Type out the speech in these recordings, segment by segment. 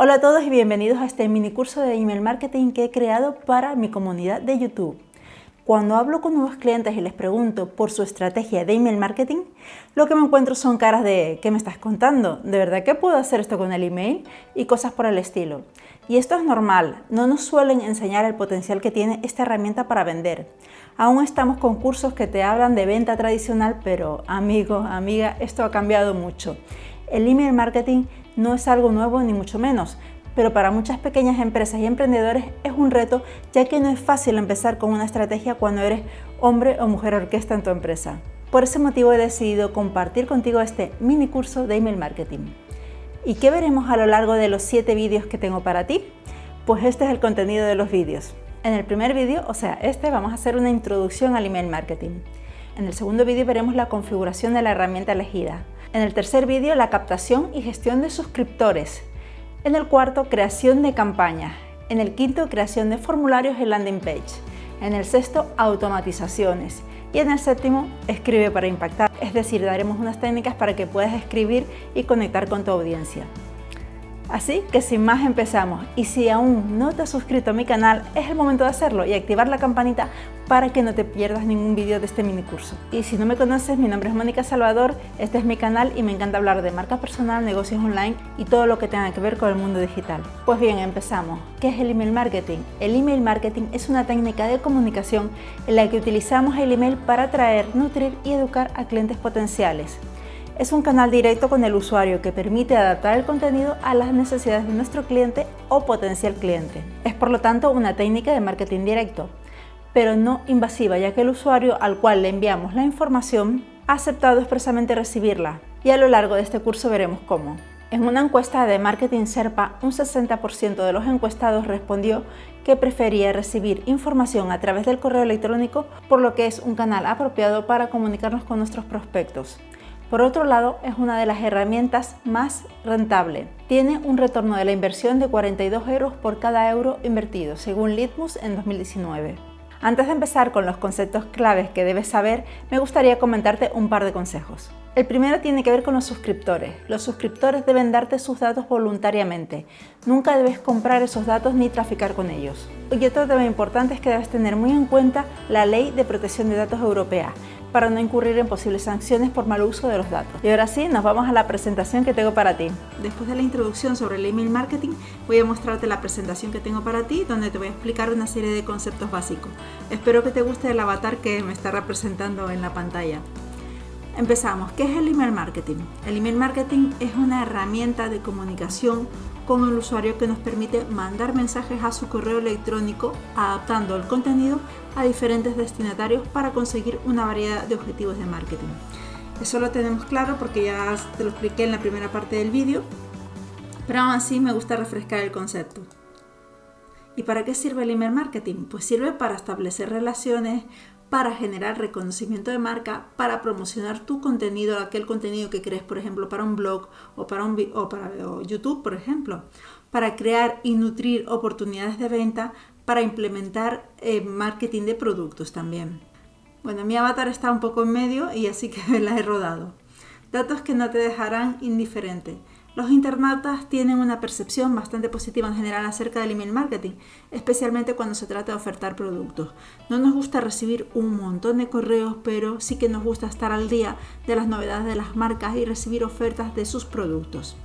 Hola a todos y bienvenidos a este mini curso de email marketing que he creado para mi comunidad de YouTube. Cuando hablo con nuevos clientes y les pregunto por su estrategia de email marketing, lo que me encuentro son caras de ¿qué me estás contando? ¿De verdad que puedo hacer esto con el email? Y cosas por el estilo. Y esto es normal, no nos suelen enseñar el potencial que tiene esta herramienta para vender. Aún estamos con cursos que te hablan de venta tradicional, pero amigo, amiga, esto ha cambiado mucho. El email marketing no es algo nuevo ni mucho menos, pero para muchas pequeñas empresas y emprendedores es un reto ya que no es fácil empezar con una estrategia cuando eres hombre o mujer orquesta en tu empresa. Por ese motivo he decidido compartir contigo este mini curso de email marketing. ¿Y qué veremos a lo largo de los 7 vídeos que tengo para ti? Pues este es el contenido de los vídeos. En el primer vídeo, o sea, este, vamos a hacer una introducción al email marketing. En el segundo vídeo veremos la configuración de la herramienta elegida. En el tercer vídeo, la captación y gestión de suscriptores. En el cuarto, creación de campañas. En el quinto, creación de formularios en landing page. En el sexto, automatizaciones. Y en el séptimo, escribe para impactar. Es decir, daremos unas técnicas para que puedas escribir y conectar con tu audiencia. Así que sin más empezamos y si aún no te has suscrito a mi canal es el momento de hacerlo y activar la campanita para que no te pierdas ningún vídeo de este mini curso. Y si no me conoces, mi nombre es Mónica Salvador, este es mi canal y me encanta hablar de marca personal, negocios online y todo lo que tenga que ver con el mundo digital. Pues bien, empezamos. ¿Qué es el email marketing? El email marketing es una técnica de comunicación en la que utilizamos el email para atraer, nutrir y educar a clientes potenciales. Es un canal directo con el usuario que permite adaptar el contenido a las necesidades de nuestro cliente o potencial cliente. Es por lo tanto una técnica de marketing directo, pero no invasiva ya que el usuario al cual le enviamos la información ha aceptado expresamente recibirla y a lo largo de este curso veremos cómo. En una encuesta de Marketing Serpa, un 60% de los encuestados respondió que prefería recibir información a través del correo electrónico, por lo que es un canal apropiado para comunicarnos con nuestros prospectos. Por otro lado, es una de las herramientas más rentable. Tiene un retorno de la inversión de 42 euros por cada euro invertido, según Litmus en 2019. Antes de empezar con los conceptos claves que debes saber, me gustaría comentarte un par de consejos. El primero tiene que ver con los suscriptores. Los suscriptores deben darte sus datos voluntariamente. Nunca debes comprar esos datos ni traficar con ellos. Y otro tema importante es que debes tener muy en cuenta la Ley de Protección de Datos Europea, para no incurrir en posibles sanciones por mal uso de los datos. Y ahora sí, nos vamos a la presentación que tengo para ti. Después de la introducción sobre el email marketing, voy a mostrarte la presentación que tengo para ti, donde te voy a explicar una serie de conceptos básicos. Espero que te guste el avatar que me está representando en la pantalla. Empezamos. ¿Qué es el email marketing? El email marketing es una herramienta de comunicación con el usuario que nos permite mandar mensajes a su correo electrónico adaptando el contenido a diferentes destinatarios para conseguir una variedad de objetivos de marketing. Eso lo tenemos claro porque ya te lo expliqué en la primera parte del vídeo, pero aún así me gusta refrescar el concepto. ¿Y para qué sirve el email marketing? Pues sirve para establecer relaciones, para generar reconocimiento de marca, para promocionar tu contenido, aquel contenido que crees, por ejemplo, para un blog o para, un, o para YouTube, por ejemplo, para crear y nutrir oportunidades de venta, para implementar eh, marketing de productos también. Bueno, mi avatar está un poco en medio y así que la he rodado. Datos que no te dejarán indiferente. Los internautas tienen una percepción bastante positiva en general acerca del email marketing, especialmente cuando se trata de ofertar productos. No nos gusta recibir un montón de correos, pero sí que nos gusta estar al día de las novedades de las marcas y recibir ofertas de sus productos.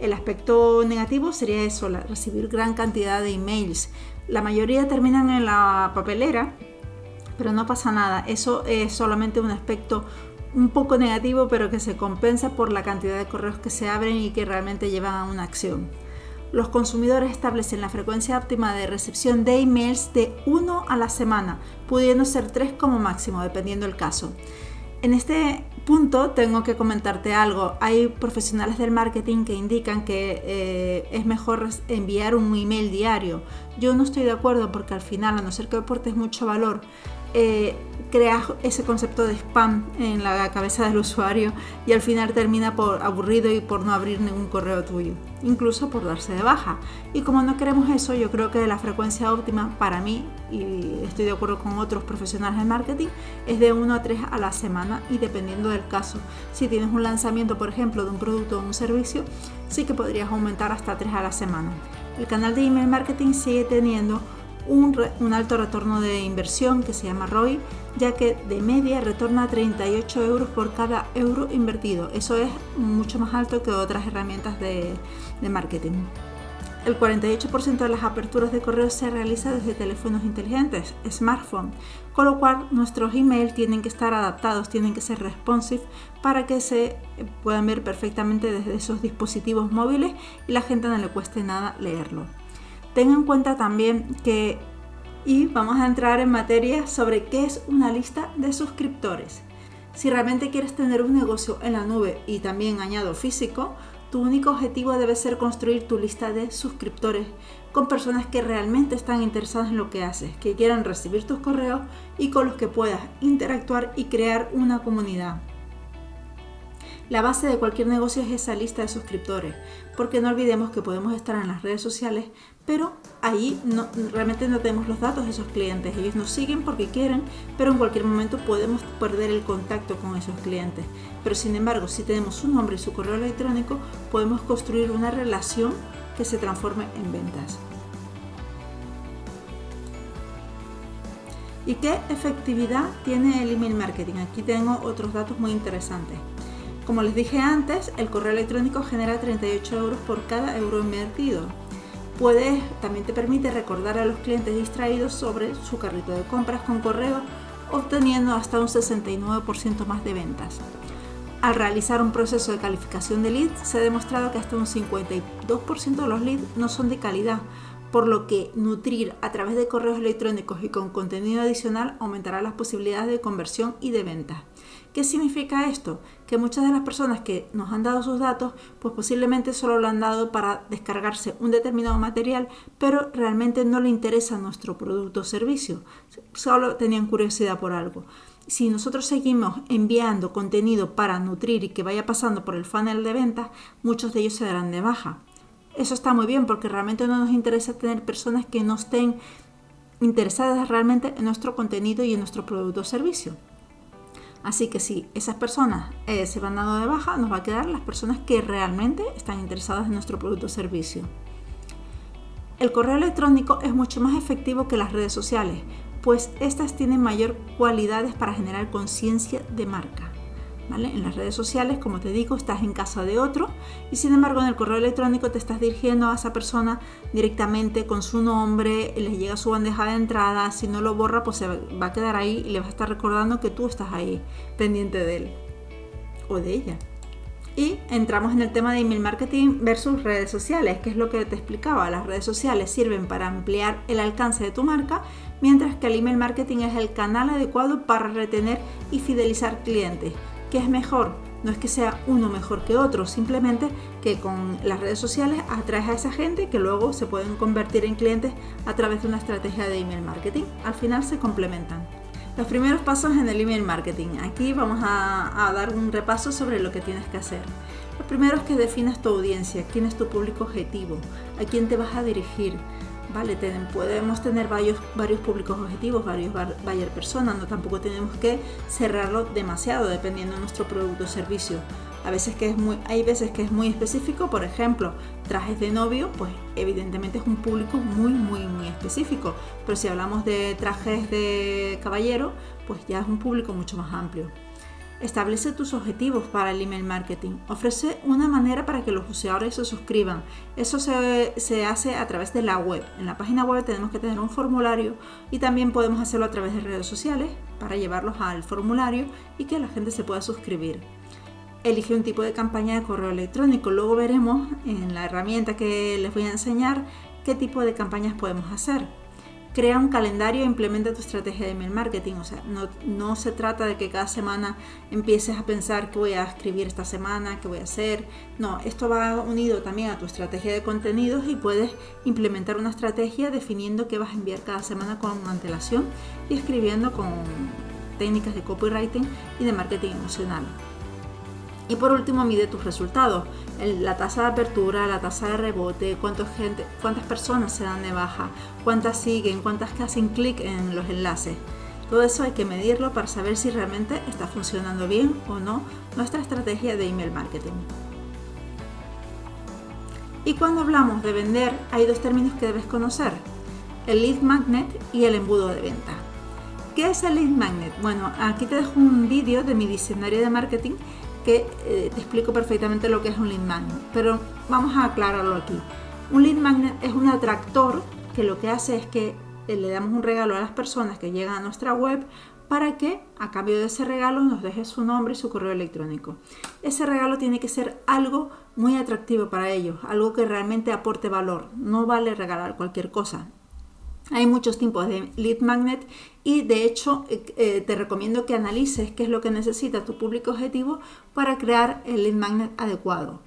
El aspecto negativo sería eso, recibir gran cantidad de emails. La mayoría terminan en la papelera, pero no pasa nada. Eso es solamente un aspecto un poco negativo, pero que se compensa por la cantidad de correos que se abren y que realmente llevan a una acción. Los consumidores establecen la frecuencia óptima de recepción de emails de 1 a la semana, pudiendo ser 3 como máximo, dependiendo del caso. En este punto tengo que comentarte algo. Hay profesionales del marketing que indican que eh, es mejor enviar un email diario. Yo no estoy de acuerdo porque al final, a no ser que aportes mucho valor, eh, creas ese concepto de spam en la cabeza del usuario y al final termina por aburrido y por no abrir ningún correo tuyo, incluso por darse de baja. Y como no queremos eso, yo creo que la frecuencia óptima para mí, y estoy de acuerdo con otros profesionales de marketing, es de 1 a 3 a la semana y dependiendo del caso. Si tienes un lanzamiento, por ejemplo, de un producto o un servicio, sí que podrías aumentar hasta 3 a la semana. El canal de email marketing sigue teniendo un, alto retorno de inversión que se llama ROI, ya que de media retorna 38 euros por cada euro invertido. Eso es mucho más alto que otras herramientas de, de marketing. El 48% de las aperturas de correo se realiza desde teléfonos inteligentes, smartphone, con lo cual nuestros emails tienen que estar adaptados, tienen que ser responsive para que se puedan ver perfectamente desde esos dispositivos móviles y la gente no le cueste nada leerlo. Ten en cuenta también que, y vamos a entrar en materia sobre qué es una lista de suscriptores. Si realmente quieres tener un negocio en la nube y también añado físico, tu único objetivo debe ser construir tu lista de suscriptores con personas que realmente están interesadas en lo que haces, que quieran recibir tus correos y con los que puedas interactuar y crear una comunidad. La base de cualquier negocio es esa lista de suscriptores, porque no olvidemos que podemos estar en las redes sociales, pero ahí no, realmente no tenemos los datos de esos clientes. Ellos nos siguen porque quieren, pero en cualquier momento podemos perder el contacto con esos clientes. Pero sin embargo, si tenemos su nombre y su correo electrónico, podemos construir una relación que se transforme en ventas. ¿Y qué efectividad tiene el email marketing? Aquí tengo otros datos muy interesantes. Como les dije antes, el correo electrónico genera 38 euros por cada euro invertido. Puedes, también te permite recordar a los clientes distraídos sobre su carrito de compras con correo, obteniendo hasta un 69% más de ventas. Al realizar un proceso de calificación de leads, se ha demostrado que hasta un 52% de los leads no son de calidad, por lo que nutrir a través de correos electrónicos y con contenido adicional aumentará las posibilidades de conversión y de venta. ¿Qué significa esto? Que muchas de las personas que nos han dado sus datos, pues posiblemente solo lo han dado para descargarse un determinado material, pero realmente no le interesa nuestro producto o servicio, solo tenían curiosidad por algo. Si nosotros seguimos enviando contenido para nutrir y que vaya pasando por el funnel de ventas, muchos de ellos se darán de baja. Eso está muy bien porque realmente no nos interesa tener personas que no estén interesadas realmente en nuestro contenido y en nuestro producto o servicio. Así que si esas personas eh, se van dando de baja, nos va a quedar las personas que realmente están interesadas en nuestro producto o servicio. El correo electrónico es mucho más efectivo que las redes sociales, pues estas tienen mayor cualidades para generar conciencia de marca. En las redes sociales, como te digo, estás en casa de otro y sin embargo en el correo electrónico te estás dirigiendo a esa persona directamente con su nombre, le llega su bandeja de entrada, si no lo borra pues se va a quedar ahí y le va a estar recordando que tú estás ahí pendiente de él o de ella. Y entramos en el tema de email marketing versus redes sociales, que es lo que te explicaba. Las redes sociales sirven para ampliar el alcance de tu marca, mientras que el email marketing es el canal adecuado para retener y fidelizar clientes. ¿Qué es mejor? No es que sea uno mejor que otro, simplemente que con las redes sociales atraes a esa gente que luego se pueden convertir en clientes a través de una estrategia de email marketing. Al final se complementan. Los primeros pasos en el email marketing. Aquí vamos a, a dar un repaso sobre lo que tienes que hacer. Lo primero es que definas tu audiencia, quién es tu público objetivo, a quién te vas a dirigir, ¿vale? podemos tener varios, varios públicos objetivos, varios varias personas, no tampoco tenemos que cerrarlo demasiado dependiendo de nuestro producto o servicio. A veces que es muy, hay veces que es muy específico, por ejemplo, trajes de novio, pues evidentemente es un público muy, muy, muy específico. Pero si hablamos de trajes de caballero, pues ya es un público mucho más amplio. Establece tus objetivos para el email marketing. Ofrece una manera para que los usuarios se suscriban. Eso se, se, hace a través de la web. En la página web tenemos que tener un formulario y también podemos hacerlo a través de redes sociales para llevarlos al formulario y que la gente se pueda suscribir. Elige un tipo de campaña de correo electrónico. Luego veremos en la herramienta que les voy a enseñar qué tipo de campañas podemos hacer crea un calendario e implementa tu estrategia de email marketing. O sea, no, no, se trata de que cada semana empieces a pensar qué voy a escribir esta semana, qué voy a hacer. No, esto va unido también a tu estrategia de contenidos y puedes implementar una estrategia definiendo qué vas a enviar cada semana con antelación y escribiendo con, técnicas de copywriting y de marketing emocional. Y por último, mide tus resultados, la tasa de apertura, la tasa de rebote, gente, cuántas personas se dan de baja, cuántas siguen, cuántas que hacen clic en los enlaces. Todo eso hay que medirlo para saber si realmente está funcionando bien o no nuestra estrategia de email marketing. Y cuando hablamos de vender, hay dos términos que debes conocer, el lead magnet y el embudo de venta. ¿Qué es el lead magnet? Bueno, aquí te dejo un vídeo de mi diccionario de marketing que eh, te explico perfectamente lo que es un lead magnet, pero vamos a aclararlo aquí. Un lead magnet es un atractor que lo que hace es que eh, le damos un regalo a las personas que llegan a nuestra web para que a cambio de ese regalo nos deje su nombre y su correo electrónico. Ese regalo tiene que ser algo muy atractivo para ellos, algo que realmente aporte valor. No vale regalar cualquier cosa. Hay muchos tipos de lead magnet y de hecho eh, eh, te recomiendo que analices qué es lo que necesita tu público objetivo para crear el lead magnet adecuado.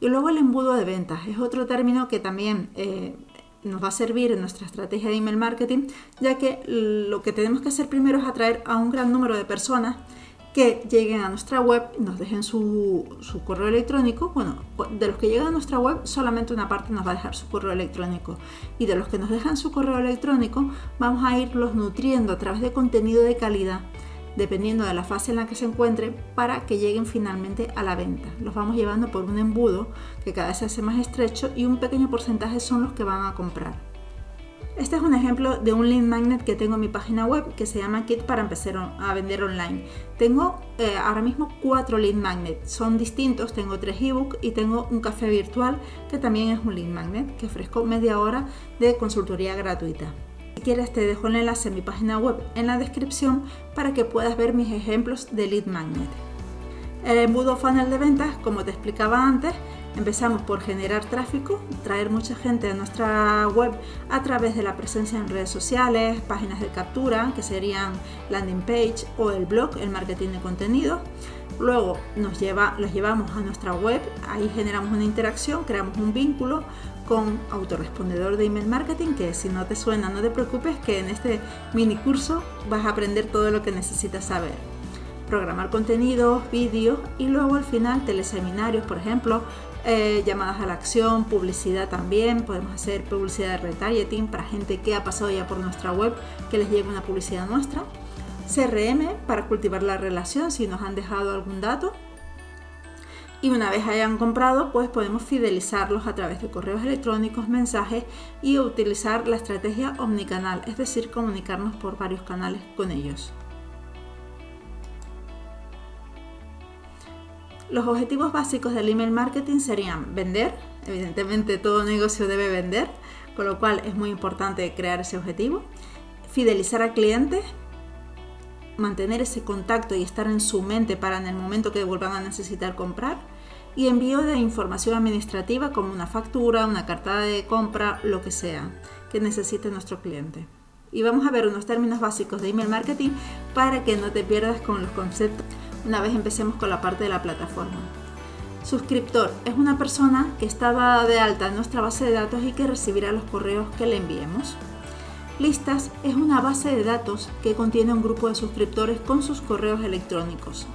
Y luego el embudo de ventas es otro término que también eh, nos va a servir en nuestra estrategia de email marketing, ya que lo que tenemos que hacer primero es atraer a un gran número de personas que lleguen a nuestra web y nos dejen su, correo electrónico. Bueno, de los que llegan a nuestra web, solamente una parte nos va a dejar su correo electrónico. Y de los que nos dejan su correo electrónico, vamos a irlos nutriendo a través de contenido de calidad, dependiendo de la fase en la que se encuentre, para que lleguen finalmente a la venta. Los vamos llevando por un embudo que cada vez se hace más estrecho y un pequeño porcentaje son los que van a comprar. Este es un ejemplo de un lead magnet que tengo en mi página web que se llama Kit para empezar a vender online. Tengo eh, ahora mismo cuatro lead magnets, son distintos, tengo tres ebooks y tengo un café virtual que también es un lead magnet que ofrezco media hora de consultoría gratuita. Si quieres te dejo el enlace a mi página web en la descripción para que puedas ver mis ejemplos de lead magnet. El embudo funnel de ventas, como te explicaba antes, Empezamos por generar tráfico, traer mucha gente a nuestra web a través de la presencia en redes sociales, páginas de captura, que serían landing page o el blog, el marketing de contenido. Luego nos lleva, los llevamos a nuestra web, ahí generamos una interacción, creamos un vínculo con autorrespondedor de email marketing, que si no te suena, no te preocupes, que en este mini curso vas a aprender todo lo que necesitas saber programar contenidos, vídeos y luego al final teleseminarios, por ejemplo, eh, llamadas a la acción, publicidad también, podemos hacer publicidad de retargeting para gente que ha pasado ya por nuestra web, que les llegue una publicidad nuestra, CRM para cultivar la relación si nos han dejado algún dato. Y una vez hayan comprado pues podemos fidelizarlos a través de correos electrónicos, mensajes y utilizar la estrategia omnicanal, es decir, comunicarnos por varios canales con ellos. Los objetivos básicos del email marketing serían vender, evidentemente todo negocio debe vender, con lo cual es muy importante crear ese objetivo, fidelizar a clientes, mantener ese contacto y estar en su mente para en el momento que vuelvan a necesitar comprar, y envío de información administrativa como una factura, una carta de compra, lo que sea que necesite nuestro cliente. Y vamos a ver unos términos básicos de email marketing para que no te pierdas con los conceptos una vez empecemos con la parte de la plataforma. Suscriptor es una persona que está dada de alta en nuestra base de datos y que recibirá los correos que le enviemos. Listas es una base de datos que contiene un grupo de suscriptores con sus correos electrónicos.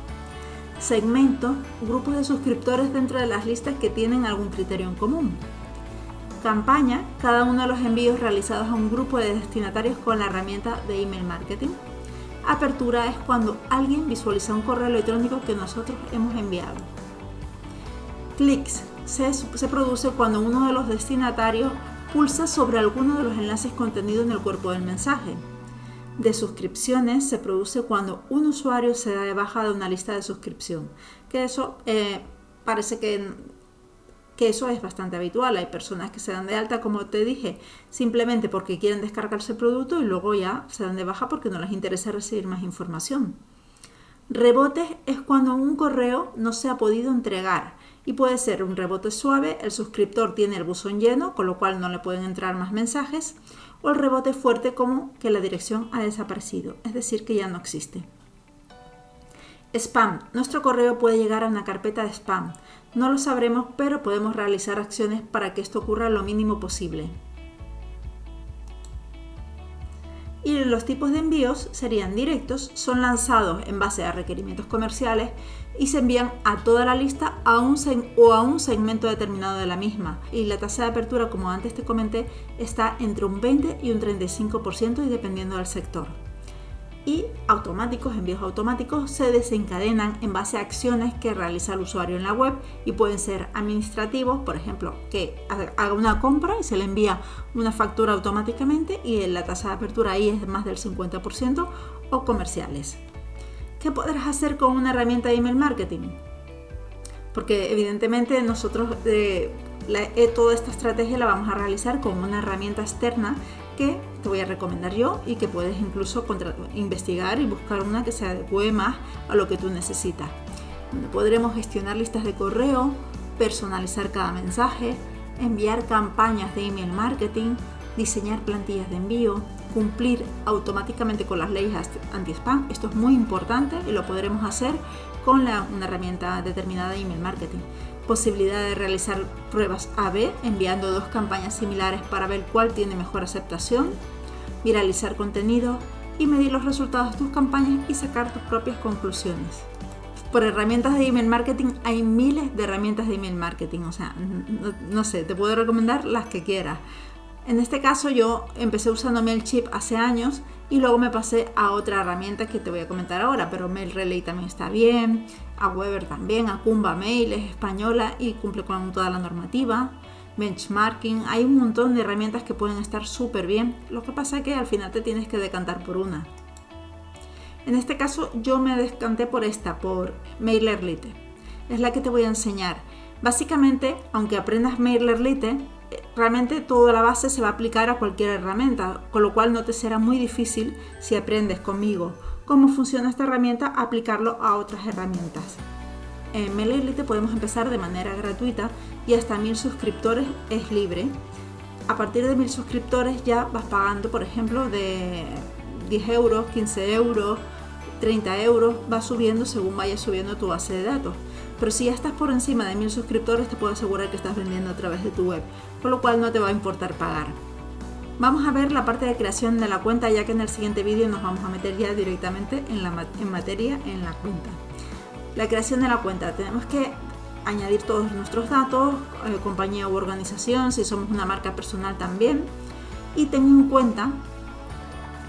Segmento, grupos de suscriptores dentro de las listas que tienen algún criterio en común. Campaña, cada uno de los envíos realizados a un grupo de destinatarios con la herramienta de email marketing. Apertura es cuando alguien visualiza un correo electrónico que nosotros hemos enviado. Clics se, produce cuando uno de los destinatarios pulsa sobre alguno de los enlaces contenidos en el cuerpo del mensaje. De suscripciones se produce cuando un usuario se da de baja de una lista de suscripción, que eso eh, parece que que eso es bastante habitual. Hay personas que se dan de alta, como te dije, simplemente porque quieren descargarse el producto y luego ya se dan de baja porque no les interesa recibir más información. Rebotes es cuando un correo no se ha podido entregar y puede ser un rebote suave, el suscriptor tiene el buzón lleno, con lo cual no le pueden entrar más mensajes, o el rebote fuerte como que la dirección ha desaparecido, es decir, que ya no existe. Spam. Nuestro correo puede llegar a una carpeta de spam. No lo sabremos, pero podemos realizar acciones para que esto ocurra lo mínimo posible. y los tipos de envíos serían directos, son lanzados en base a requerimientos comerciales y se envían a toda la lista a un o a un segmento determinado de la misma. Y la tasa de apertura, como antes te comenté, está entre un 20 y un 35% y dependiendo del sector y automáticos, envíos automáticos, se desencadenan en base a acciones que realiza el usuario en la web y pueden ser administrativos, por ejemplo, que haga una compra y se le envía una factura automáticamente y la tasa de apertura ahí es más del 50%, o comerciales. ¿Qué podrás hacer con una herramienta de email marketing? Porque evidentemente nosotros eh, eh, toda esta estrategia la vamos a realizar con una herramienta externa que te voy a recomendar yo y que puedes incluso investigar y buscar una que se adecue más a lo que tú necesitas. Podremos gestionar listas de correo, personalizar cada mensaje, enviar campañas de email marketing, diseñar plantillas de envío, cumplir automáticamente con las leyes anti-spam. Esto es muy importante y lo podremos hacer con una herramienta determinada de email marketing posibilidad de realizar pruebas A-B enviando dos campañas similares para ver cuál tiene mejor aceptación, viralizar contenido y medir los resultados de tus campañas y sacar tus propias conclusiones. Por herramientas de email marketing hay miles de herramientas de email marketing, o sea, no, sé, te puedo recomendar las que quieras. En este caso yo empecé usando MailChimp hace años y luego me pasé a otra herramienta que te voy a comentar ahora, pero MailRelay también está bien, a Weber también, a Kumba Mail es española y cumple con toda la normativa, benchmarking, hay un montón de herramientas que pueden estar súper bien, lo que pasa es que al final te tienes que decantar por una. En este caso yo me decanté por esta, por MailerLite, es la que te voy a enseñar. Básicamente, aunque aprendas MailerLite, realmente toda la base se va a aplicar a cualquier herramienta, con lo cual no te será muy difícil si aprendes conmigo cómo funciona esta herramienta, aplicarlo a otras herramientas. En MailerLite podemos empezar de manera gratuita y hasta mil suscriptores es libre. A partir de mil suscriptores ya vas pagando, por ejemplo, de 10 euros, 15 euros, 30 euros, va subiendo según vaya subiendo tu base de datos. Pero si ya estás por encima de mil suscriptores, te puedo asegurar que estás vendiendo a través de tu web, con lo cual no te va a importar pagar. Vamos a ver la parte de creación de la cuenta, ya que en el siguiente vídeo nos vamos a meter ya directamente en, la, en materia en la cuenta. La creación de la cuenta, tenemos que añadir todos nuestros datos, eh, compañía u organización, si somos una marca personal también. Y ten en cuenta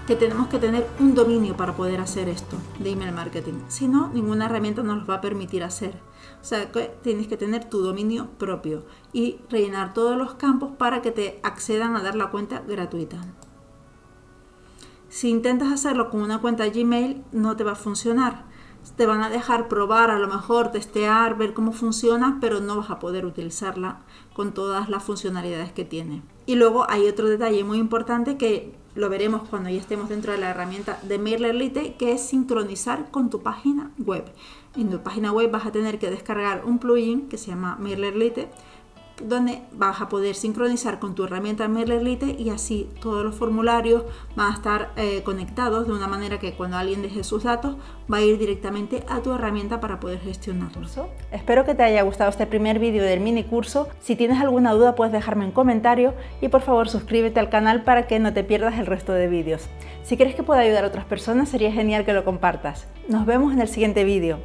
que tenemos que tener un dominio para poder hacer esto de email marketing. Si no, ninguna herramienta nos va a permitir hacer. O sea, que tienes que tener tu dominio propio y rellenar todos los campos para que te accedan a dar la cuenta gratuita. Si intentas hacerlo con una cuenta Gmail, no te va a funcionar. Te van a dejar probar, a lo mejor testear, ver cómo funciona, pero no vas a poder utilizarla con todas las funcionalidades que tiene. Y luego hay otro detalle muy importante que lo veremos cuando ya estemos dentro de la herramienta de MailerLite, que es sincronizar con tu página web. En tu página web vas a tener que descargar un plugin que se llama MailerLite donde vas a poder sincronizar con tu herramienta MailerLite y así todos los formularios van a estar eh, conectados de una manera que cuando alguien deje sus datos va a ir directamente a tu herramienta para poder gestionarlo. Espero que te haya gustado este primer vídeo del mini curso. Si tienes alguna duda puedes dejarme en comentario y por favor suscríbete al canal para que no te pierdas el resto de vídeos. Si crees que puede ayudar a otras personas sería genial que lo compartas. Nos vemos en el siguiente vídeo.